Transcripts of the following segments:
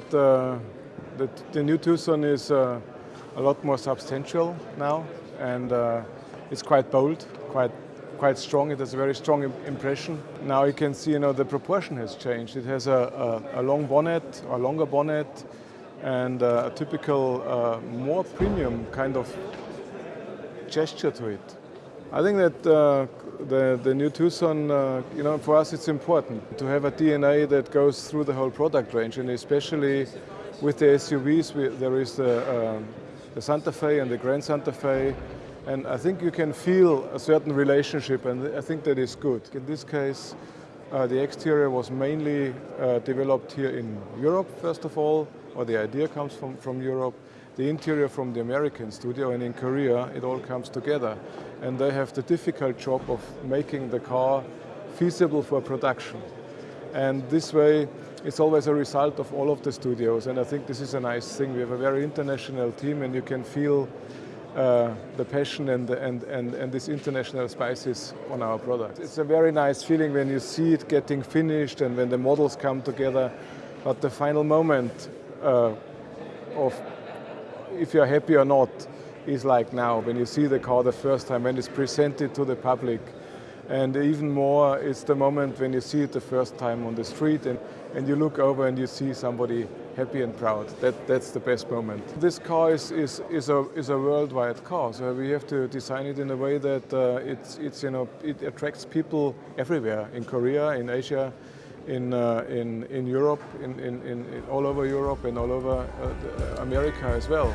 that, uh, that the new Tucson is uh, a lot more substantial now and uh, it's quite bold, quite quite strong. It has a very strong impression. Now you can see, you know, the proportion has changed. It has a, a, a long bonnet, a longer bonnet, and uh, a typical, uh, more premium kind of gesture to it. I think that uh, the, the new Tucson, uh, you know, for us it's important to have a DNA that goes through the whole product range and especially with the SUVs, we, there is the, um, the Santa Fe and the Grand Santa Fe and I think you can feel a certain relationship and I think that is good. In this case, uh, the exterior was mainly uh, developed here in Europe, first of all, or the idea comes from, from Europe the interior from the American studio and in Korea it all comes together and they have the difficult job of making the car feasible for production and this way it's always a result of all of the studios and I think this is a nice thing. We have a very international team and you can feel uh, the passion and, and, and, and this international spices on our product. It's a very nice feeling when you see it getting finished and when the models come together but the final moment uh, of if you're happy or not is like now, when you see the car the first time, when it's presented to the public. And even more, it's the moment when you see it the first time on the street and, and you look over and you see somebody happy and proud. That, that's the best moment. This car is, is, is, a, is a worldwide car, so we have to design it in a way that uh, it's, it's, you know, it attracts people everywhere, in Korea, in Asia, in, uh, in, in Europe, in, in, in, all over Europe and all over uh, America as well.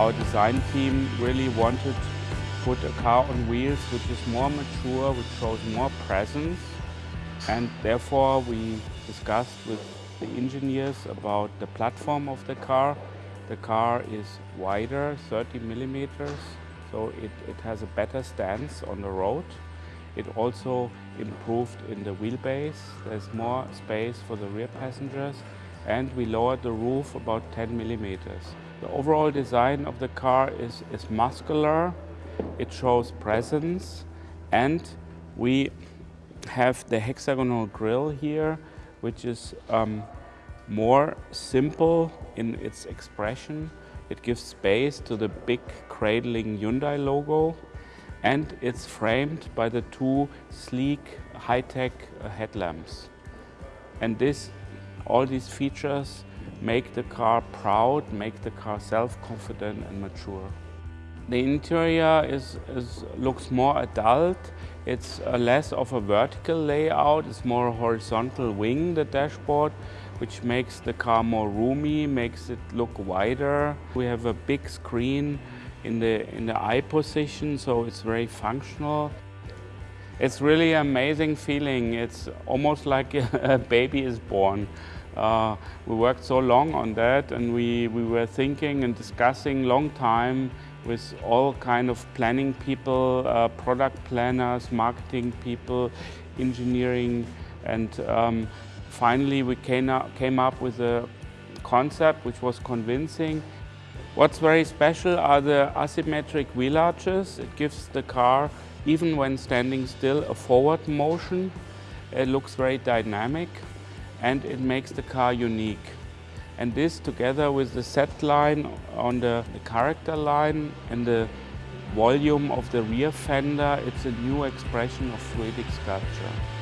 Our design team really wanted to put a car on wheels which is more mature, which shows more presence. And therefore we discussed with the engineers about the platform of the car. The car is wider, 30 millimeters, so it, it has a better stance on the road. It also improved in the wheelbase. There's more space for the rear passengers and we lowered the roof about 10 millimeters. The overall design of the car is, is muscular, it shows presence, and we have the hexagonal grille here, which is um, more simple in its expression. It gives space to the big cradling Hyundai logo and it's framed by the two sleek high-tech uh, headlamps. And this, all these features make the car proud, make the car self-confident and mature. The interior is, is, looks more adult. It's uh, less of a vertical layout, it's more horizontal wing, the dashboard, which makes the car more roomy, makes it look wider. We have a big screen in the, in the eye position, so it's very functional. It's really an amazing feeling. It's almost like a baby is born. Uh, we worked so long on that and we, we were thinking and discussing long time with all kind of planning people, uh, product planners, marketing people, engineering, and um, finally we came up, came up with a concept which was convincing What's very special are the asymmetric wheel arches. It gives the car, even when standing still, a forward motion. It looks very dynamic and it makes the car unique. And this together with the set line on the, the character line and the volume of the rear fender, it's a new expression of fluidic sculpture.